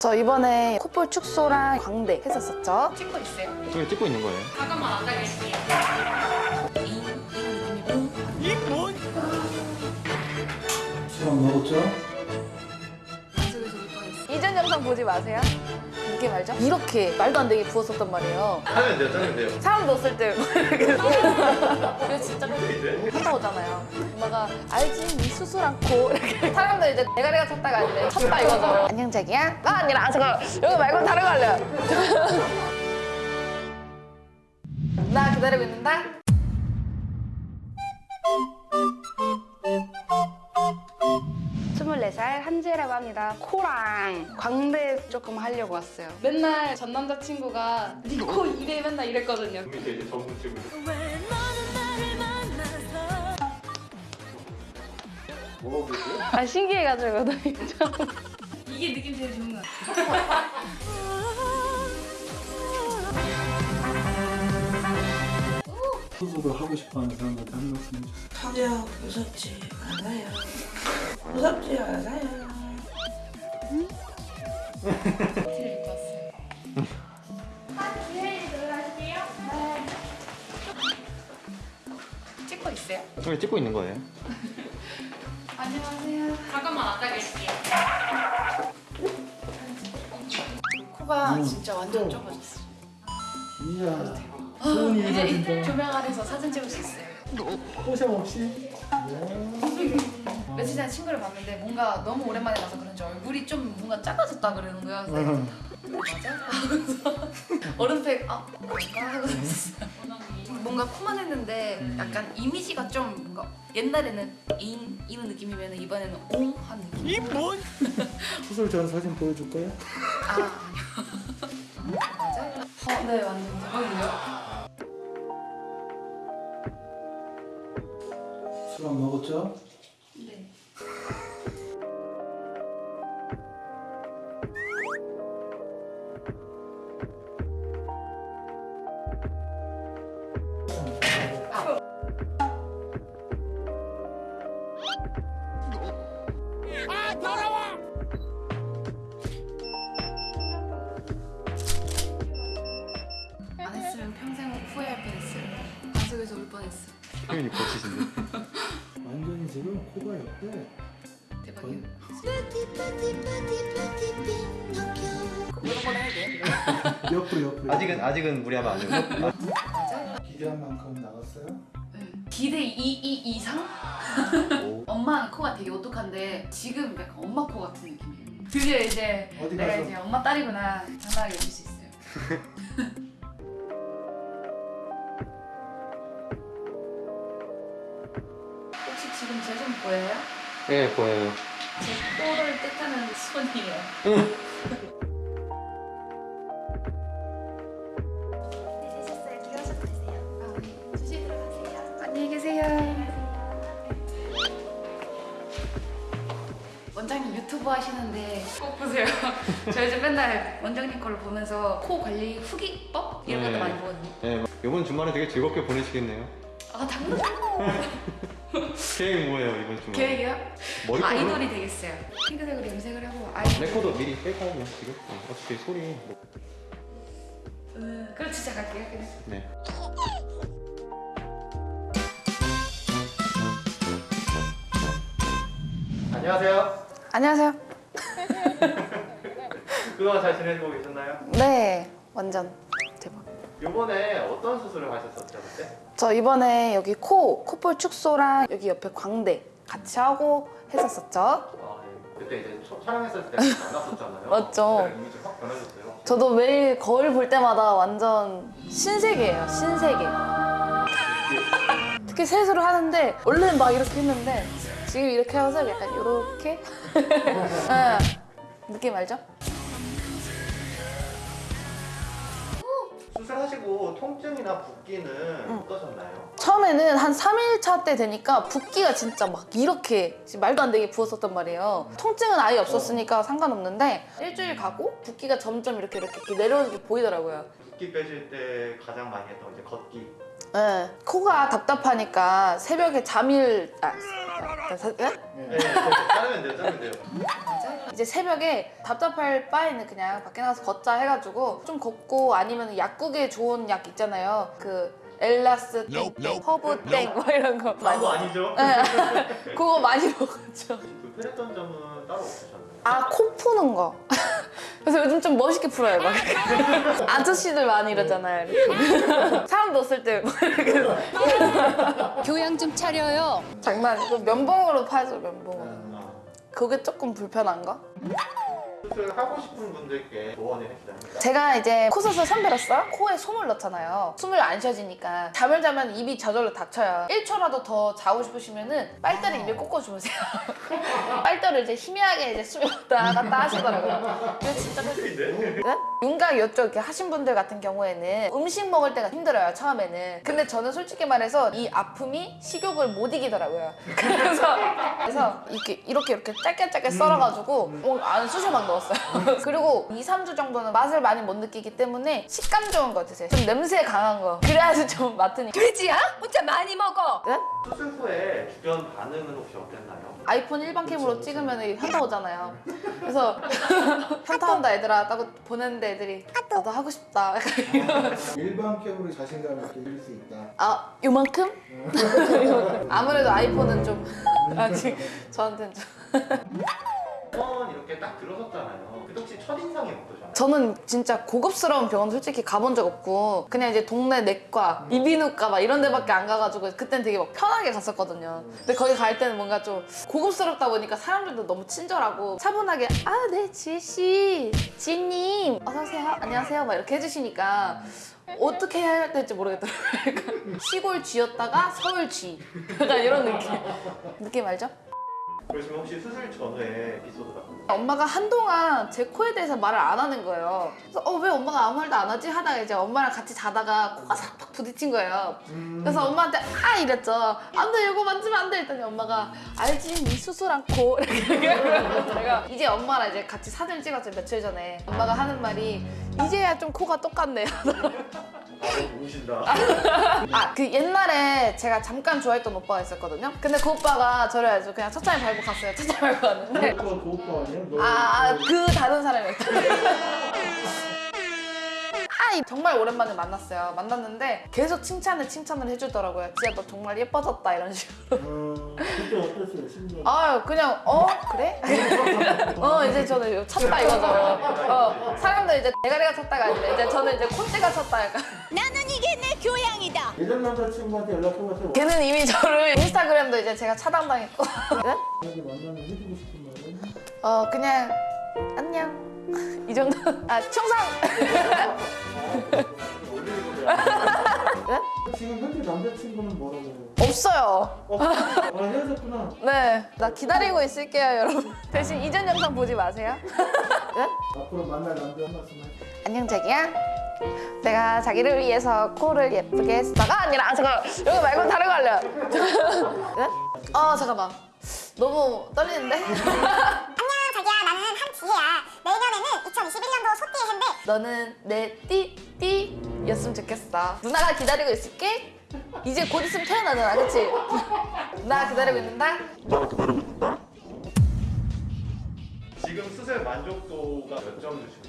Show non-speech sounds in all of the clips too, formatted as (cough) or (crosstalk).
저 이번에 콧볼 축소랑 광대 했었었죠? 찍고 있어요. 지금 찍고 있는 거예요. 잠깐만 안 가겠습니다. 수박 먹었죠? 이전 영상 보지 마세요. 이게 말죠? 이렇게 말도 안 되게 부었었단 말이에요. 하면 돼요, 짜면 돼요. 사람 넣었을 때 그래서 진짜 갔다 오잖아요. 엄마가 알지 이 수술한 코 이렇게 사람들 이제 대가리가 찼다가 이제 쳤다 이거죠. 안녕 자기야. 나 아니라 아 잠깐 여기 말고 다른 거 할래요. 나 기다리고 있는다. 살 한지라고 합니다. 코랑 광대 조금 하려고 왔어요. 맨날 전 남자친구가 네코 이래 맨날 이랬거든요. 밑에 이제 전문 찍고. 먹어보세요. 아 신기해가지고 이게 느낌 제일 좋은 것 같아요. 수술을 하고 싶어하는 사람들한테 한 말씀 해주세요. 전혀 무섭지 않아요. 무섭지 않아요. 왔어요. 찍고 있어요? 지금 찍고 있는 거예요. 안녕하세요. 잠깐만 안 가겠습니다. 코가 진짜 완전 좁아졌어. 이야, 소은이 이제 해가진다. 조명 아래서 사진 찍을 수 있어요. 포샵 없이? 며칠 전에 친구를 봤는데 뭔가 너무 오랜만에 봐서 그런지 얼굴이 좀 뭔가 작아졌다 그러는 거야. 그래서 맞아? 하면서 (laughs) 얼음팩 아 뭔가 하고 있었어요. 뭔가 코만 했는데 약간 이미지가 좀 뭔가 옛날에는 인 이런 느낌이면 이번에는 옹한 느낌. 수술 전 (laughs) 사진 보여줄까요? 아 아니요. (laughs) 맞아? 어, 네 완전 대박이에요. 수박 먹었죠? 표현이 거치신데. 완전히 지금 코가 옆에 대박이에요. 옆으로 옆으로 아직은 아직은 무리하면 안. (laughs) 맞아? 기대한 만큼 나갔어요? 네. 기대 2, 2 이상? 오. 엄마 코가 되게 오똑한데 지금 약간 엄마 코 같은 느낌이에요. 드디어 이제 내가? 이제 엄마 딸이구나 장난하게 여길 수 있어요. (laughs) 보여요? 네, 보여요. 제 코를 뜻하는 손이에요. 안녕히 계세요. 원장님 유튜브 하시는데 꼭 보세요. (laughs) 저 요즘 맨날 원장님 거를 보면서 코 관리 후기법 이런 것도 네. 많이 보거든요. 네, 이번 주말에 되게 즐겁게 보내시겠네요. 아 당근 (laughs) 계획 뭐예요 이번 주말? 계획이요? 머리 아이돌이 되겠어요. 핑크색으로 염색을 하고 아이돌. 레코더 미리 뺄까요 지금? 어, 어차피 소리. 뭐. 음, 그럼 진짜 갈게요. 그냥. 네. 안녕하세요. 안녕하세요. 그동안 잘 지내고 계셨나요? 네 완전 이번에 어떤 수술을 하셨었죠 그때? 저 이번에 여기 코 콧볼 축소랑 여기 옆에 광대 같이 하고 했었었죠. 아, 네. 그때 이제 초- 촬영했을 때 만났었잖아요. 맞죠. 그때랑 이미지 확 변하셨어요. 저도 매일 거울 볼 때마다 완전 신세계예요 신세계. 특히 세수를 하는데 원래는 막 이렇게 했는데 지금 이렇게 하면서 약간 이렇게 (laughs) 네. 느낌 알죠? 수술하시고 통증이나 붓기는 어떠셨나요? 처음에는 한 3일차 때 되니까 붓기가 진짜 막 이렇게 말도 안 되게 부었었단 말이에요. 통증은 아예 없었으니까 상관없는데 일주일 가고 붓기가 점점 이렇게 이렇게, 이렇게 내려오는 게 보이더라고요. 붓기 빼실 때 가장 많이 했던 이제 걷기. 네. 코가 답답하니까 새벽에 잠일 아, 네? 네, 자르면 돼요, 자르면 돼요. 이제 새벽에 답답할 바에는 그냥 밖에 나가서 걷자 해가지고 좀 걷고 아니면 약국에 좋은 약 있잖아요. 그 엘라스 땡, 허브 땡, 뭐 이런 거. 그거 아니죠? 네. (laughs) 그거 많이 먹었죠. 그 불편했던 점은 따로 없으셨나요? 아, 코 푸는 거. 그래서 요즘 좀 멋있게 풀어요. 막. (laughs) 아저씨들 많이 이러잖아요. 이렇게. (laughs) 사람도 없을 때. 교양 좀 차려요. 장난이고 면봉으로 파죠, 면봉으로. 아, 그게 조금 불편한 거? 하고 싶은 분들께 조언을 해주자면 제가 이제 코 수술 선배로서 코에 솜을 넣잖아요. 숨을 안 쉬어지니까 잠을 자면 입이 저절로 닥쳐요. 1초라도 더 자고 싶으시면 은 빨대를 입에 꽂고 주무세요. (laughs) 빨대를 이제 희미하게 이제 숨이 왔다 갔다 하시더라고요. 이거 진짜 데 네? 윤곽 이쪽 이렇게 하신 분들 같은 경우에는 음식 먹을 때가 힘들어요 처음에는 근데 저는 솔직히 말해서 이 아픔이 식욕을 못 이기더라고요 (laughs) 그래서 그래서 이렇게 이렇게 이렇게 짧게 짧게 썰어가지고 어, 안 쑤셔 막 넣었어요 (laughs) 그리고 2, 3주 정도는 맛을 많이 못 느끼기 때문에 식감 좋은 거 드세요 좀 냄새 강한 거 그래야지 좀 맡으니까 돼지야? 혼자 많이 먹어. 네? 수술 후에 주변 반응은 혹시 어땠나요? 아이폰 일반 캠으로 찍으면 현타 오잖아요. 그래서 (laughs) 현타 온다 얘들아 따고 보냈는데 애들이 나도 하고 싶다. (laughs) 일반 캠으로 자신감을 이길 수 있다. 아 요만큼? (laughs) 아무래도 아이폰은 좀 아직 저한테는 좀. 병원 이렇게 딱 들어섰잖아요. 그때 혹시 첫인상이 어떠셨나요? 저는 진짜 고급스러운 병원 솔직히 가본 적 없고 그냥 이제 동네 내과, 이비인후과 막 이런 데밖에 안 가가지고 그땐 되게 막 편하게 갔었거든요. 근데 거기 갈 때는 뭔가 좀 고급스럽다 보니까 사람들도 너무 친절하고 차분하게 아 네 지혜씨, 지혜님 어서 오세요, 안녕하세요 막 이렇게 해주시니까 어떻게 해야 될지 모르겠더라고요. (laughs) 시골 쥐였다가 서울 쥐 약간 이런 느낌. (laughs) 느낌 알죠? 그러시면 혹시 수술 전후에 에피소드 같은 거? 엄마가 한동안 제 코에 대해서 말을 안 하는 거예요. 그래서 어 왜 엄마가 아무 말도 안 하지 하다가 이제 엄마랑 같이 자다가 코가 삭팍 부딪힌 거예요. 그래서 엄마한테 아 이랬죠. 안돼 이거 만지면 안 돼. 했더니 엄마가 알지 니 수술한 코 (laughs) 제가 이제 엄마랑 이제 같이 사진 찍었죠 며칠 전에. 엄마가 하는 말이 이제야 좀 코가 똑같네. 아, (laughs) 너무 우신다. (laughs) 아 그 옛날에 제가 잠깐 좋아했던 오빠가 있었거든요. 근데 그 오빠가 저를 아주 그냥 첫차에 밟고 갔어요. 첫차에 밟고 갔는데 그거 그 오빠 아니야? 너, 아, 너- 그 다른 사람이었다. 아, 이- 정말 오랜만에 만났어요. 만났는데 계속 칭찬을 칭찬을 해주더라고요. 지야 너 정말 예뻐졌다 이런 식으로. 어, 그때 어땠어요? 심정. 아유 그냥 어 그래? (laughs) 어 이제 저는 이거 찼다 이거죠. 어 사람들 이제 대가리가 찼다가 아니라 이제 저는 이제 콧대가 찼다 약간. 나는 이게 내 교양이다. 예전 남자친구한테 연락해봤어요. 걔는 이미 저를 인스타그램도 이제 제가 차단당했고. 네? 만약에 만나면 해주고 싶은 말은? 어 그냥 안녕. 이 정도. 아 충성. (laughs) 지금 현재 남자친구는 뭐라고? 없어요. 아 헤어졌구나. 네, 나 기다리고 있을게요, 여러분. 대신 이전 영상 보지 마세요. 네? 앞으로 만날 남자 한 말씀 할게. 안녕, 자기야. 내가 자기를 위해서 코를 예쁘게 했어가 아니라 아, 잠깐 여기 말고 다른 거 할래요. 네? 아 잠깐만. 너무 떨리는데? (laughs) 안녕 자기야 나는 한지혜야 내년에는 2021년도 소띠의 해인데 너는 내 띠띠 였으면 좋겠어. 누나가 기다리고 있을게. 이제 곧 있으면 태어나잖아, 그치? 나 기다리고 있는다. 지금 수술 만족도가 몇 점 주시고?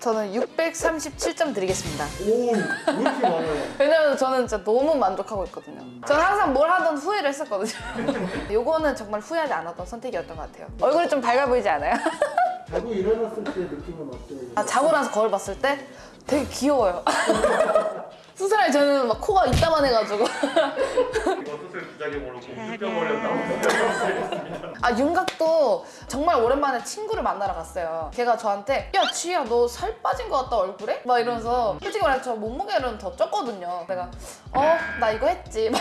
저는 637점 드리겠습니다. 오, 왜 이렇게 많아요? (laughs) 왜냐면 저는 진짜 너무 만족하고 있거든요. 저는 항상 뭘 하든 후회를 했었거든요. (laughs) 요거는 정말 후회하지 않았던 선택이었던 것 같아요. 얼굴이 좀 밝아 보이지 않아요? (laughs) 자고 일어났을 때 느낌은 어때요? 아, 자고 나서 거울 봤을 때 되게 귀여워요. 수술할 저는 막 코가 이따만 해가지고. 이거 수술 부작용으로 공주병원에 나오셨습니다. 아, 윤곽도 정말 오랜만에 친구를 만나러 갔어요. 걔가 저한테 야, 지희야, 너 살 빠진 것 같다, 얼굴에? 막 이러면서 솔직히 말해서 저 몸무게는 더 쪘거든요. 내가 어, 나 이거 했지. 막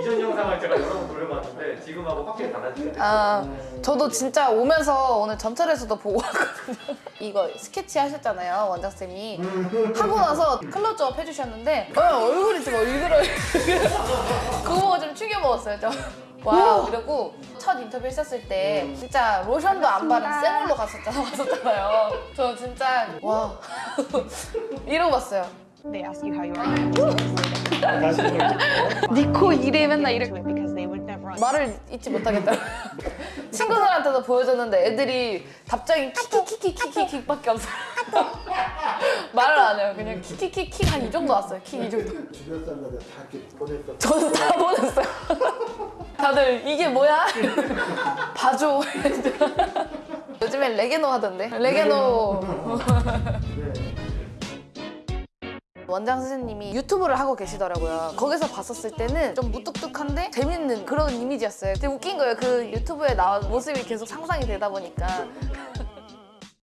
이전 영상을 제가 여러 번 돌려봤는데 지금하고 확실히 달라지네요. 아, 저도 진짜 오면서 오늘 전철에서도 보고 왔거든요. 이거 스케치 하셨잖아요, 원장쌤이. 하고 나서 클 로즈업 해주셨는데, 어, 얼굴이 (laughs) 좀 얼굴을. 그거 보고 좀 충격 먹었어요, 저. 와, 이러고 첫 인터뷰 했었을 때 진짜 로션도 안 바른 쌩얼로 갔었잖아, 왔었잖아요. 저 진짜, 와. (laughs) 이러고 봤어요. they ask you how you are. (laughs) 니코 이래 맨날 이래. 말을 잊지 못하겠다. 친구들한테도 보여줬는데 애들이 답장이 키키키키키키밖에 없어요. (laughs) 말을 안 해요. 그냥 키키키키 한이 정도 왔어요. 키이 정도. (laughs) 주변 사람들 다 이렇게 보냈어. 저는 다 보냈어요. (laughs) 다들 이게 뭐야? 봐줘. 요즘엔 레게노 하던데. 레게노. 네. 원장 선생님이 유튜브를 하고 계시더라고요. 거기서 봤었을 때는 좀 무뚝뚝한데 재밌는 그런 이미지였어요. 되게 웃긴 거예요. 그 유튜브에 나온 모습이 계속 상상이 되다 보니까